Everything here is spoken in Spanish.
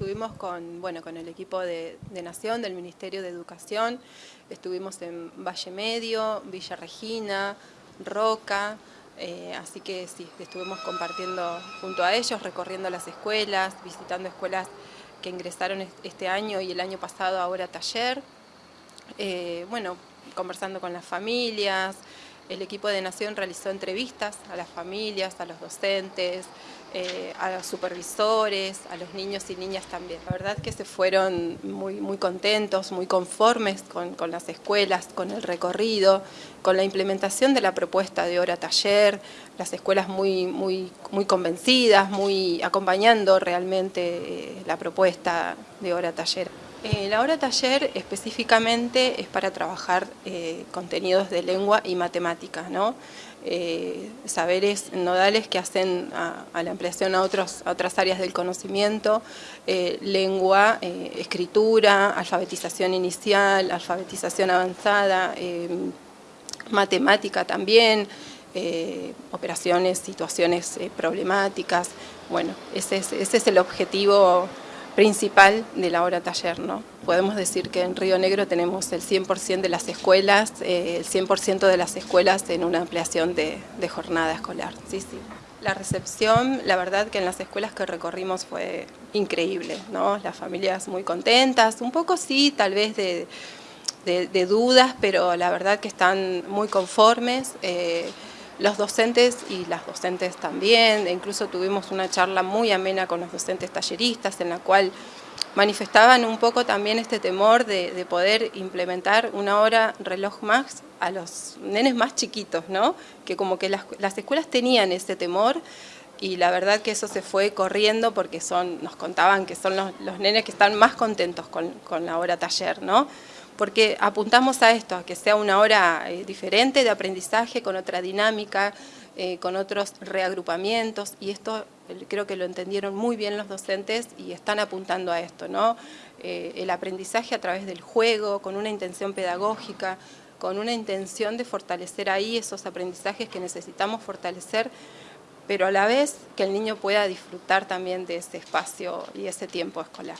estuvimos con, bueno, con el equipo de, Nación, del Ministerio de Educación, estuvimos en Valle Medio, Villa Regina, Roca, eh, así que sí, estuvimos compartiendo junto a ellos, recorriendo las escuelas, visitando escuelas que ingresaron este año y el año pasado ahora taller, eh, bueno, conversando con las familias, el equipo de Nación realizó entrevistas a las familias, a los docentes, eh, a los supervisores, a los niños y niñas también. La verdad que se fueron muy, muy contentos, muy conformes con, las escuelas, con el recorrido, con la implementación de la propuesta de hora taller, las escuelas muy, muy, muy convencidas, muy acompañando realmente eh, la propuesta de hora taller. Eh, la hora taller específicamente es para trabajar eh, contenidos de lengua y matemáticas, ¿no? Eh, saberes nodales que hacen a, la ampliación a, otros, otras áreas del conocimiento, lengua, escritura, alfabetización inicial, alfabetización avanzada, matemática también, operaciones, situaciones problemáticas. Bueno, ese es el objetivo principal de la hora taller. ¿no? Podemos decir que en Río Negro tenemos el 100% de las escuelas, eh, el 100% de las escuelas en una ampliación de, jornada escolar. Sí, sí. La recepción, la verdad que en las escuelas que recorrimos fue increíble, ¿no? Las familias muy contentas, un poco sí, tal vez de, dudas, pero la verdad que están muy conformes. Eh, los docentes y las docentes también, incluso tuvimos una charla muy amena con los docentes talleristas en la cual manifestaban un poco también este temor de, poder implementar una hora reloj más a los nenes más chiquitos, ¿no? Que como que las, escuelas tenían ese temor y la verdad que eso se fue corriendo porque son, nos contaban que son los, nenes que están más contentos con, con la hora taller, ¿no? Porque apuntamos a esto, a que sea una hora eh, diferente de aprendizaje, con otra dinámica, eh, con otros reagrupamientos, y esto creo que lo entendieron muy bien los docentes y están apuntando a esto, ¿no? Eh, el aprendizaje a través del juego, con una intención pedagógica, con una intención de fortalecer ahí esos aprendizajes que necesitamos fortalecer, pero a la vez que el niño pueda disfrutar también de ese espacio y ese tiempo escolar.